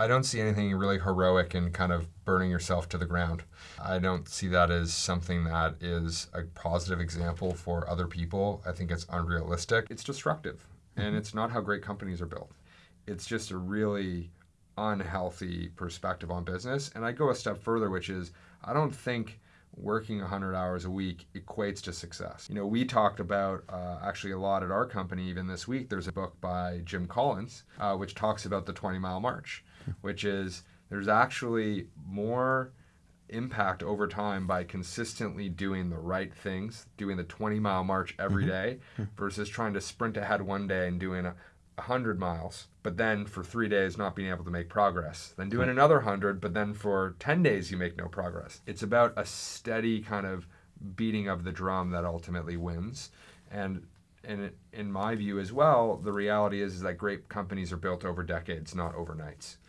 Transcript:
I don't see anything really heroic in kind of burning yourself to the ground. I don't see that as something that is a positive example for other people. I think it's unrealistic. It's destructive, and mm-hmm. it's not how great companies are built. It's just a really unhealthy perspective on business. And I go a step further, which is I don't think working 100 hours a week equates to success. You know, we talked about uh, actually a lot at our company even this week. There's a book by Jim Collins uh, which talks about the 20 mile march, which is there's actually more impact over time by consistently doing the right things, doing the 20 mile march every mm-hmm. day, versus trying to sprint ahead one day and doing a 100 miles, but then for three days not being able to make progress. Then doing hmm. another 100, but then for 10 days you make no progress. It's about a steady kind of beating of the drum that ultimately wins. And and in my view as well, the reality is, is that great companies are built over decades, not overnights.